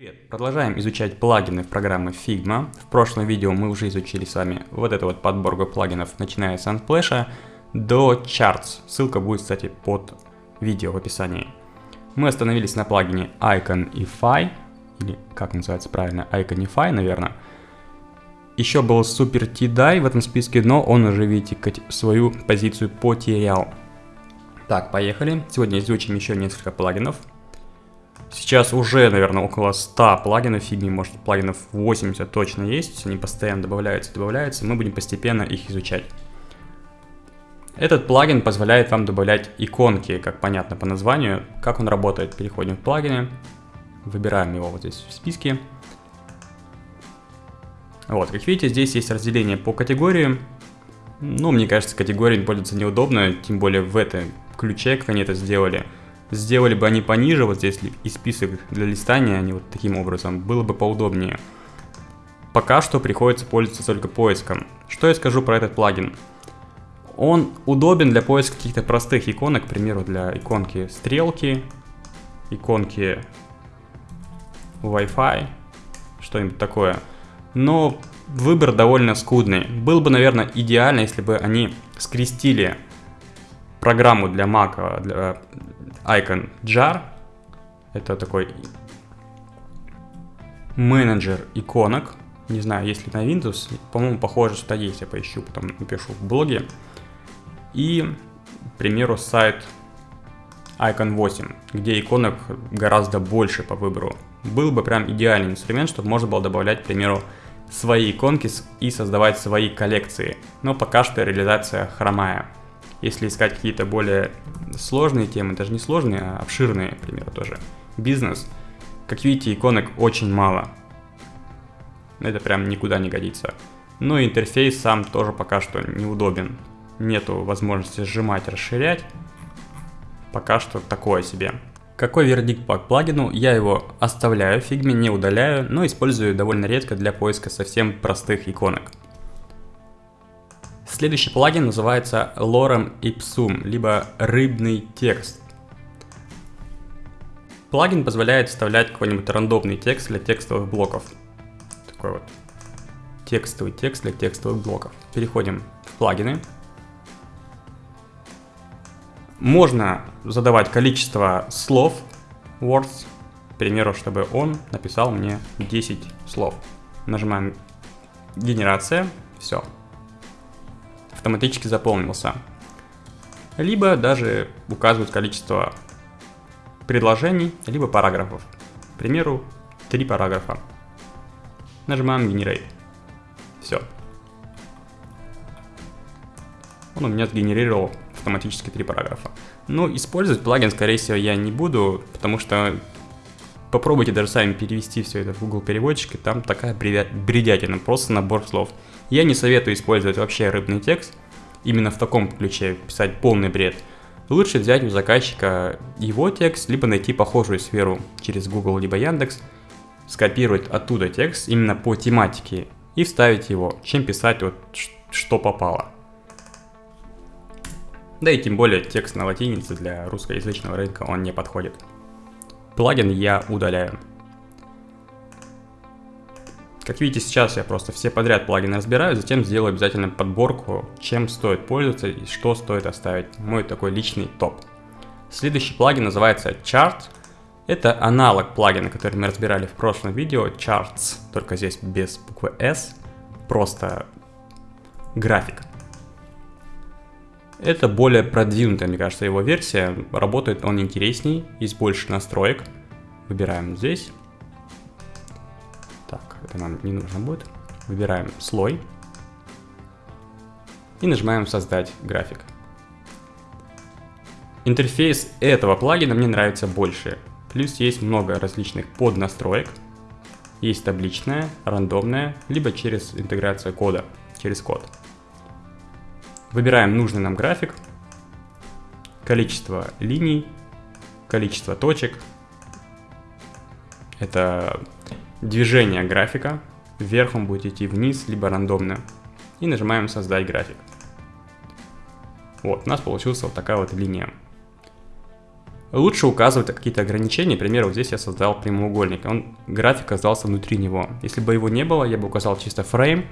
Привет! Продолжаем изучать плагины в программе Figma. В прошлом видео мы уже изучили с вами вот эту вот подборку плагинов, начиная с Unsplash до Charts. Ссылка будет, кстати, под видео в описании. Мы остановились на плагине Iconify, или как называется правильно, Iconify, наверное. Еще был Super T-Dye в этом списке, но он уже, видите, свою позицию потерял. Так, поехали. Сегодня изучим еще несколько плагинов. Сейчас уже, наверное, около 100 плагинов фигни, может плагинов 80 точно есть, они постоянно добавляются, добавляются, мы будем постепенно их изучать. Этот плагин позволяет вам добавлять иконки, как понятно по названию. Как он работает? Переходим в плагины, выбираем его вот здесь в списке. Вот, как видите, здесь есть разделение по категориям. Ну, мне кажется, категориями пользоваться неудобно, тем более в этом ключе, как они это сделали. Сделали бы они пониже, вот здесь и список для листания, они вот таким образом, было бы поудобнее. Пока что приходится пользоваться только поиском. Что я скажу про этот плагин? Он удобен для поиска каких-то простых иконок, к примеру, для иконки стрелки, иконки Wi-Fi, что-нибудь такое. Но выбор довольно скудный. Было бы, наверное, идеально, если бы они скрестили программу для Mac, для Icon Jar. Это такой менеджер иконок. Не знаю, есть ли на Windows. По-моему, похоже, что есть. Я поищу, потом напишу в блоге. И, к примеру, сайт Icon 8, где иконок гораздо больше по выбору. Был бы прям идеальный инструмент, чтобы можно было добавлять, к примеру, свои иконки и создавать свои коллекции. Но пока что реализация хромая. Если искать какие-то более сложные темы, даже не сложные, а обширные, к примеру, тоже, бизнес, как видите, иконок очень мало. Это прям никуда не годится. Ну и интерфейс сам тоже пока что неудобен. Нету возможности сжимать, расширять. Пока что такое себе. Какой вердикт по плагину? Я его оставляю в фигме, не удаляю, но использую довольно редко для поиска совсем простых иконок. Следующий плагин называется Lorem Ipsum, либо рыбный текст. Плагин позволяет вставлять какой-нибудь рандомный текст для текстовых блоков. Такой вот текстовый текст для текстовых блоков. Переходим в плагины. Можно задавать количество слов, words, к примеру, чтобы он написал мне 10 слов. Нажимаем генерация, все, автоматически заполнился. Либо даже указывают количество предложений, либо параграфов. К примеру, три параграфа. Нажимаем Generate. Все. Он у меня сгенерировал автоматически три параграфа. Но использовать плагин, скорее всего, я не буду, потому что попробуйте даже сами перевести все это в Google переводчик, и там такая бредятина, просто набор слов. Я не советую использовать вообще рыбный текст, именно в таком ключе, писать полный бред. Лучше взять у заказчика его текст, либо найти похожую сферу через Google либо Яндекс, скопировать оттуда текст именно по тематике и вставить его, чем писать вот что попало. Да и тем более текст на латинице для русскоязычного рынка он не подходит. Плагин я удаляю. Как видите, сейчас я просто все подряд плагины разбираю, затем сделаю обязательно подборку, чем стоит пользоваться и что стоит оставить. Мой такой личный топ. Следующий плагин называется Chart. Это аналог плагина, который мы разбирали в прошлом видео, Charts, только здесь без буквы S, просто график. Это более продвинутая, мне кажется, его версия. Работает он интересней, есть больше настроек. Выбираем здесь это нам не нужно будет. Выбираем слой и нажимаем создать график. Интерфейс этого плагина мне нравится больше. Плюс есть много различных поднастроек. Есть табличная, рандомная, либо через интеграцию кода, через код. Выбираем нужный нам график, количество линий, количество точек. Это движение графика. Вверх он будет идти вниз, либо рандомно. И нажимаем создать график. Вот, у нас получилась вот такая вот линия. Лучше указывать какие-то ограничения, например, вот здесь я создал прямоугольник, он, график оказался внутри него. Если бы его не было, я бы указал чисто фрейм,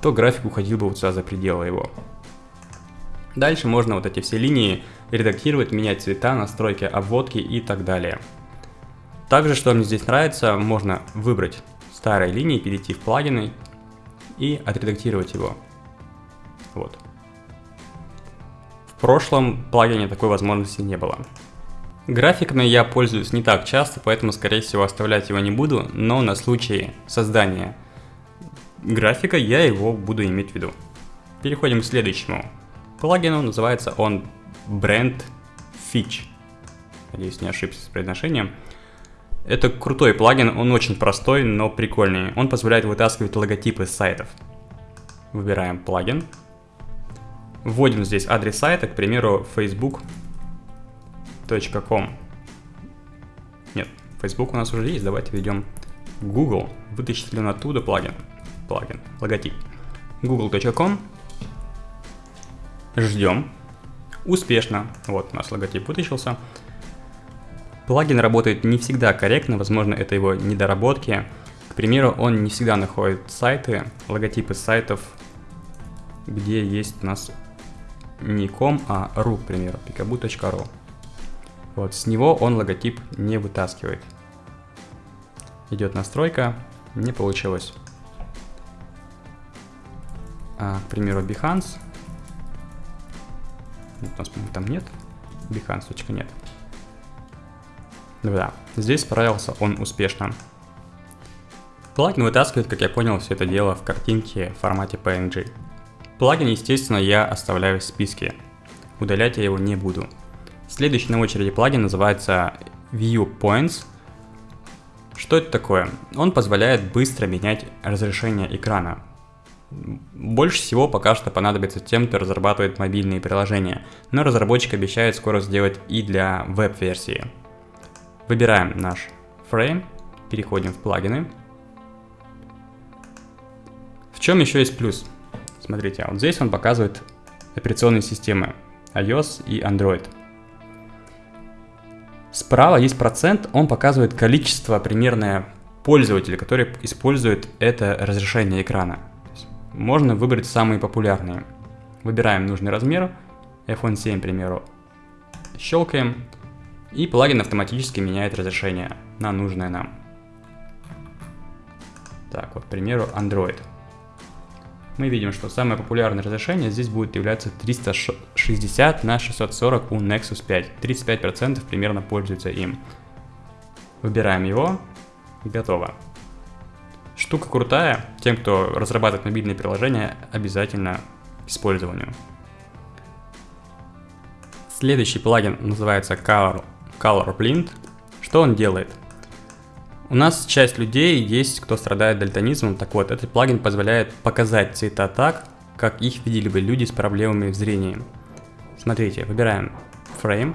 то график уходил бы вот сюда за пределы его. Дальше можно вот эти все линии редактировать, менять цвета, настройки обводки и так далее. Также, что мне здесь нравится, можно выбрать старые линии, перейти в плагины и отредактировать его. Вот. В прошлом плагине такой возможности не было. Графиками я пользуюсь не так часто, поэтому, скорее всего, оставлять его не буду, но на случай создания графика я его буду иметь в виду. Переходим к следующему плагину, называется он Brand Fitch. Надеюсь, не ошибся с произношением. Это крутой плагин, он очень простой, но прикольный. Он позволяет вытаскивать логотипы сайтов. Выбираем плагин. Вводим здесь адрес сайта, к примеру, facebook.com. Нет, Facebook у нас уже есть, давайте введем Google. Вытащит ли он оттуда плагин? Плагин, логотип. google.com. Ждем. Успешно. Вот у нас логотип вытащился. Плагин работает не всегда корректно, возможно, это его недоработки. К примеру, он не всегда находит сайты, логотипы сайтов, где есть у нас не com, а ru, к примеру, pikabu.ru. Вот, с него он логотип не вытаскивает. Идет настройка, не получилось. А, к примеру, Behance. У нас, там нет. Behance, точка нет. Да, здесь справился он успешно. Плагин вытаскивает, как я понял, все это дело в картинке в формате PNG. Плагин, естественно, я оставляю в списке. Удалять я его не буду. Следующий на очереди плагин называется Viewpoints. Что это такое? Он позволяет быстро менять разрешение экрана. Больше всего пока что понадобится тем, кто разрабатывает мобильные приложения, но разработчик обещает скоро сделать и для веб-версии. Выбираем наш фрейм, переходим в плагины. В чем еще есть плюс? Смотрите, а вот здесь он показывает операционные системы iOS и Android. Справа есть процент, он показывает количество примерное пользователей, которые используют это разрешение экрана. Можно выбрать самые популярные. Выбираем нужный размер, iPhone 7, к примеру. Щелкаем, и плагин автоматически меняет разрешение на нужное нам. Так, вот, к примеру, Android. Мы видим, что самое популярное разрешение здесь будет являться 360 на 640 у Nexus 5. 35% примерно пользуются им. Выбираем его. Готово. Штука крутая. Тем, кто разрабатывает мобильные приложения, обязательно к использованию. Следующий плагин называется Color Color Blind. Что он делает? У нас часть людей есть, кто страдает дальтонизмом. Так вот, этот плагин позволяет показать цвета так, как их видели бы люди с проблемами в зрении. Смотрите, выбираем Frame,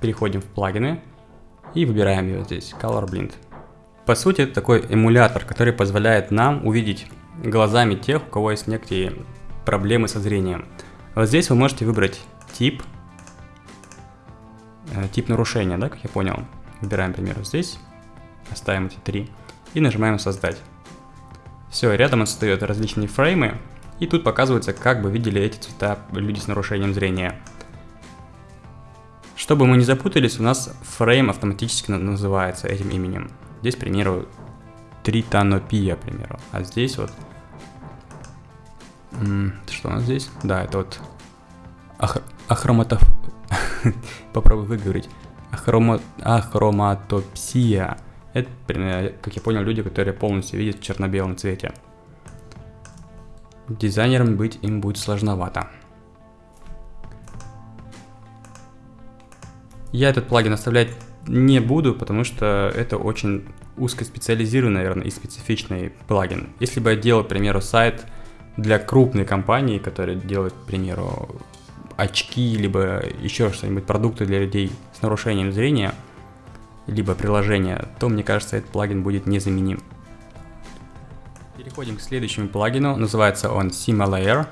переходим в плагины и выбираем его здесь, Color Blind. По сути, это такой эмулятор, который позволяет нам увидеть глазами тех, у кого есть некие проблемы со зрением. Вот здесь вы можете выбрать тип, тип нарушения, да, как я понял. Выбираем, к примеру, здесь, оставим эти три и нажимаем создать. Все, рядом он создает различные фреймы, и тут показывается, как бы видели эти цвета люди с нарушением зрения. Чтобы мы не запутались, у нас фрейм автоматически называется этим именем. Здесь, к примеру, тританопия, к примеру. А здесь вот... Что у нас здесь? Да, это вот ах ахроматоф... попробую выговорить. Ахрома... Ахроматопсия. Это, как я понял, люди, которые полностью видят в черно-белом цвете. Дизайнером быть им будет сложновато. Я этот плагин оставлять не буду, потому что это очень узкоспециализированный, наверное, и специфичный плагин. Если бы я делал, к примеру, сайт для крупной компании, которая делает, к примеру, очки, либо еще что-нибудь, продукты для людей с нарушением зрения, либо приложение, то мне кажется, этот плагин будет незаменим. Переходим к следующему плагину, называется он Simulayer.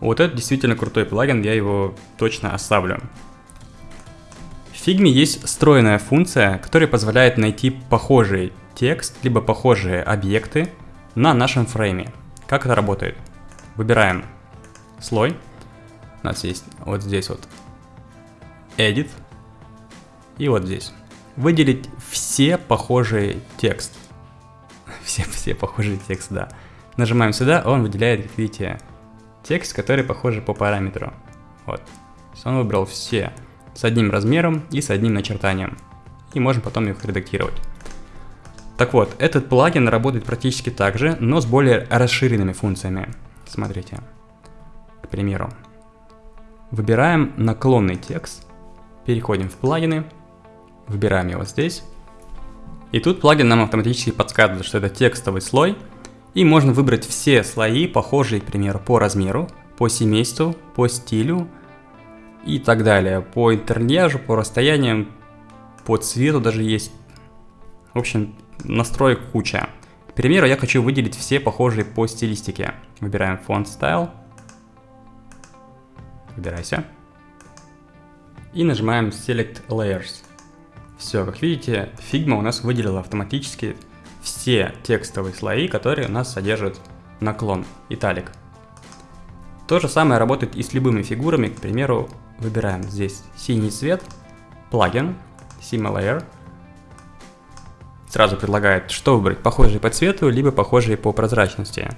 Вот это действительно крутой плагин, я его точно оставлю. В Figma есть встроенная функция, которая позволяет найти похожий текст, либо похожие объекты на нашем фрейме. Как это работает? Выбираем слой. У нас есть вот здесь вот Edit. И вот здесь. Выделить все похожие текст. Все, все похожие текст, да. Нажимаем сюда, он выделяет, как видите, текст, который похожий по параметру. Вот. Он выбрал все с одним размером и с одним начертанием. И можем потом их редактировать. Так вот, этот плагин работает практически так же, но с более расширенными функциями. Смотрите. К примеру. Выбираем наклонный текст, переходим в плагины, выбираем его здесь. И тут плагин нам автоматически подсказывает, что это текстовый слой, и можно выбрать все слои, похожие, к примеру, по размеру, по семейству, по стилю и так далее. По интернежу, по расстояниям, по цвету даже есть. В общем, настроек куча. К примеру, я хочу выделить все похожие по стилистике. Выбираем Font Style. Выбирайся. И нажимаем Select Layers. Все, как видите, Figma у нас выделила автоматически все текстовые слои, которые у нас содержат наклон, италик. То же самое работает и с любыми фигурами, к примеру, выбираем здесь синий цвет, плагин, Sima Layer, сразу предлагает, что выбрать, похожие по цвету, либо похожие по прозрачности.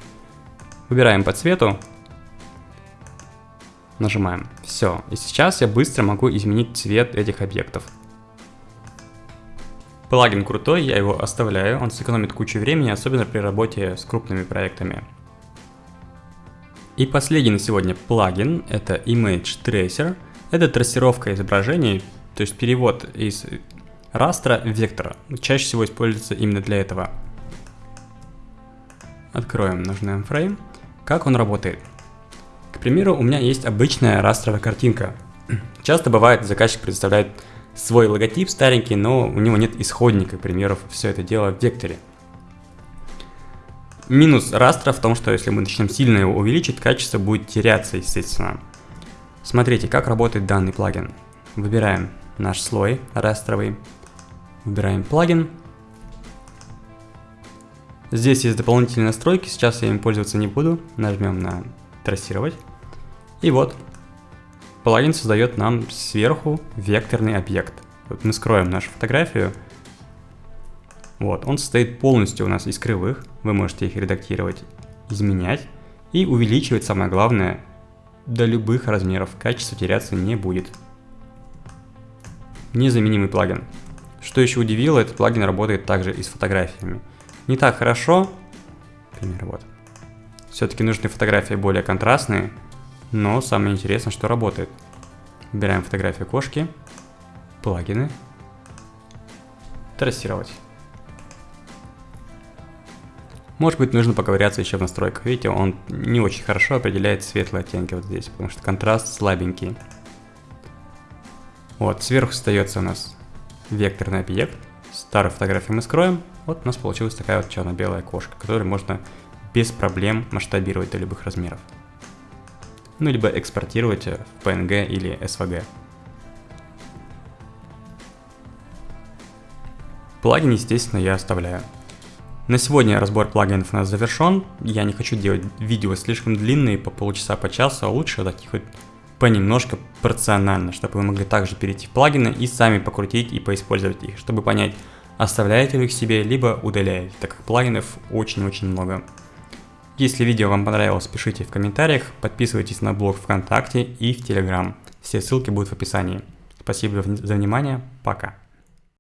Выбираем по цвету, нажимаем. Все, и сейчас я быстро могу изменить цвет этих объектов. Плагин крутой, я его оставляю, он сэкономит кучу времени, особенно при работе с крупными проектами. И последний на сегодня плагин, это Image Tracer. Это трассировка изображений, то есть перевод из растра в вектор. Чаще всего используется именно для этого. Откроем нужный фрейм. Как он работает? Примеру, у меня есть обычная растровая картинка. Часто бывает, заказчик предоставляет свой логотип старенький, но у него нет исходника, примеров, все это дело в векторе. Минус растра в том, что если мы начнем сильно его увеличить, качество будет теряться, естественно. Смотрите, как работает данный плагин. Выбираем наш слой растровый, выбираем плагин. Здесь есть дополнительные настройки, сейчас я им пользоваться не буду. Нажмем на трассировать. И вот, плагин создает нам сверху векторный объект. Вот мы скроем нашу фотографию. Вот, он состоит полностью у нас из кривых. Вы можете их редактировать, изменять и увеличивать, самое главное, до любых размеров. Качество теряться не будет. Незаменимый плагин. Что еще удивило, этот плагин работает также и с фотографиями. Не так хорошо, например, вот. Все-таки нужны фотографии более контрастные, но самое интересное, что работает. Выбираем фотографию кошки, плагины, трассировать. Может быть, нужно поковыряться еще в настройках. Видите, он не очень хорошо определяет светлые оттенки вот здесь, потому что контраст слабенький. Вот, сверху остается у нас векторный объект. Старую фотографию мы скроем. Вот у нас получилась такая вот черно-белая кошка, которую можно без проблем масштабировать до любых размеров ну либо экспортировать в PNG или SVG. Плагин, естественно, я оставляю. На сегодня разбор плагинов у нас завершен. Я не хочу делать видео слишком длинные, по полчаса, по часу, а лучше таких вот понемножко порционально, чтобы вы могли также перейти в плагины и сами покрутить и поиспользовать их, чтобы понять, оставляете вы их себе, либо удаляете, так как плагинов очень-очень много. Если видео вам понравилось, пишите в комментариях, подписывайтесь на блог ВКонтакте и в Телеграм. Все ссылки будут в описании. Спасибо за внимание, пока.